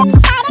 Out.